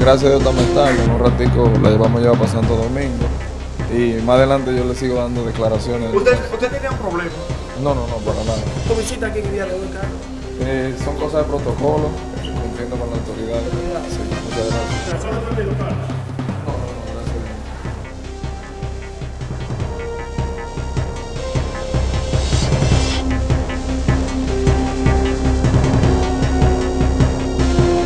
gracias a Dios estamos estable. En un ratico la llevamos a llevar para Santo Domingo. Y más adelante yo le sigo dando declaraciones. ¿Usted, usted tenía un problema? No, no, no, para nada. ¿Tu visita aquí en día de? Eh, son cosas de protocolo, cumpliendo con la autoridad. Sí, muchas. Gracias.